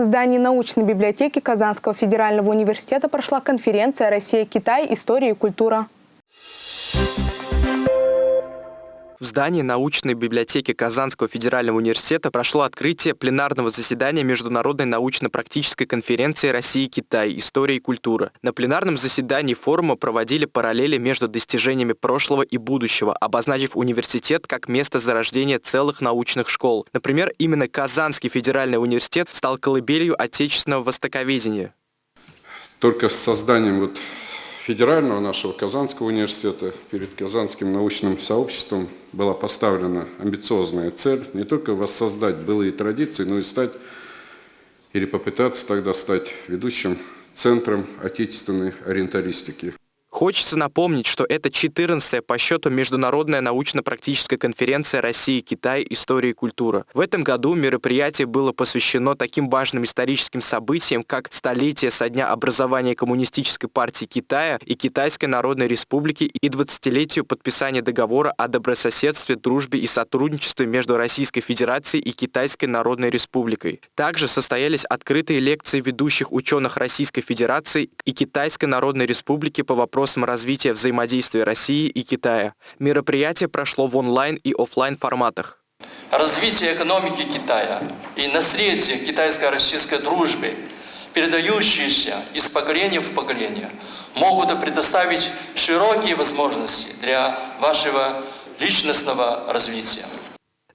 В здании научной библиотеки Казанского федерального университета прошла конференция «Россия-Китай. История и культура». В здании научной библиотеки Казанского федерального университета прошло открытие пленарного заседания Международной научно-практической конференции «Россия-Китай. История и культура». На пленарном заседании форума проводили параллели между достижениями прошлого и будущего, обозначив университет как место зарождения целых научных школ. Например, именно Казанский федеральный университет стал колыбелью отечественного востоковедения. Только с созданием вот федерального нашего Казанского университета перед Казанским научным сообществом была поставлена амбициозная цель не только воссоздать былые традиции, но и стать или попытаться тогда стать ведущим центром отечественной ориенталистики. Хочется напомнить, что это 14-я по счету Международная научно-практическая конференция России Китай «История и культура». В этом году мероприятие было посвящено таким важным историческим событиям, как столетие со дня образования Коммунистической партии Китая и Китайской Народной Республики и 20-летию подписания договора о добрососедстве, дружбе и сотрудничестве между Российской Федерацией и Китайской Народной Республикой. Также состоялись открытые лекции ведущих ученых Российской Федерации и Китайской Народной Республики по вопросам вопросам развития взаимодействия России и Китая. Мероприятие прошло в онлайн и офлайн форматах. Развитие экономики Китая и наследие китайско-российской дружбы, передающиеся из поколения в поколение, могут предоставить широкие возможности для вашего личностного развития.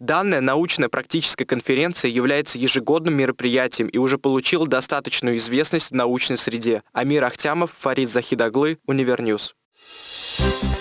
Данная научно-практическая конференция является ежегодным мероприятием и уже получила достаточную известность в научной среде. Амир Ахтямов, Фарид Захидоглы, Univer News. Thank you